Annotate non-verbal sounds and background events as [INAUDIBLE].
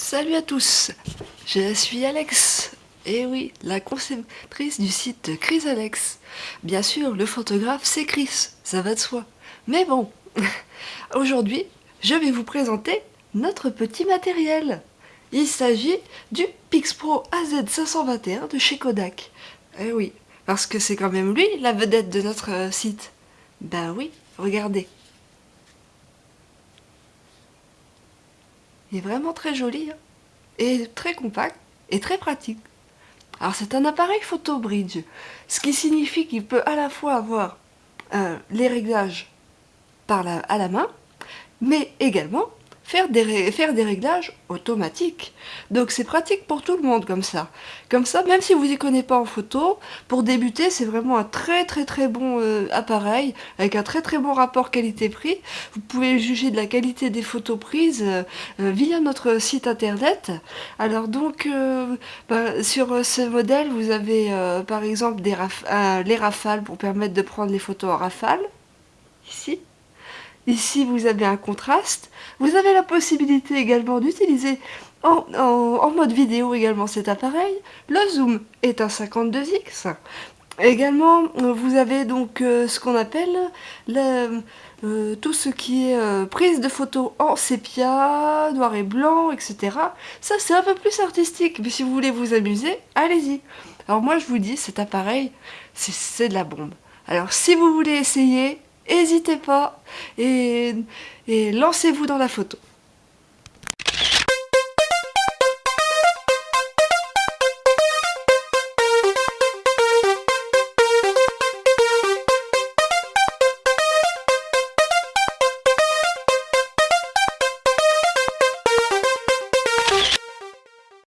Salut à tous, je suis Alex, et oui, la conceptrice du site Chris Alex. Bien sûr, le photographe c'est Chris, ça va de soi. Mais bon, [LAUGHS] aujourd'hui, je vais vous présenter notre petit matériel. Il s'agit du PixPro AZ521 de chez Kodak. Eh oui, parce que c'est quand même lui la vedette de notre euh, site. Ben oui, regardez. Il est vraiment très joli, hein. et très compact, et très pratique. Alors c'est un appareil photo bridge, ce qui signifie qu'il peut à la fois avoir euh, les réglages par à la main, mais également faire des, faire des réglages automatiques. Donc c'est pratique pour tout le monde comme ça. Comme ça, même si vous n'y connaissez pas en photo, pour débuter, c'est vraiment un très très très bon euh, appareil, avec un très très bon rapport qualité-prix. Vous pouvez juger de la qualité des photos prises euh, euh, via notre site internet. Alors donc, bah, sur ce modèle, vous avez par exemple des les rafales pour permettre de prendre les photos en rafale, ici. Ici, vous avez un contraste. Vous avez la possibilité également d'utiliser en, mode vidéo également cet appareil. Le zoom est un 52x. Également, vous avez donc euh, ce qu'on appelle euh, tout ce qui est euh, prise de photos en sépia, noir et blanc, etc. Ça, c'est un peu plus artistique, mais si vous voulez vous amuser, allez-y. Alors moi, je vous dis, cet appareil, c'est de la bombe. Alors si vous voulez essayer, n'hésitez pas et, et lancez-vous dans la photo.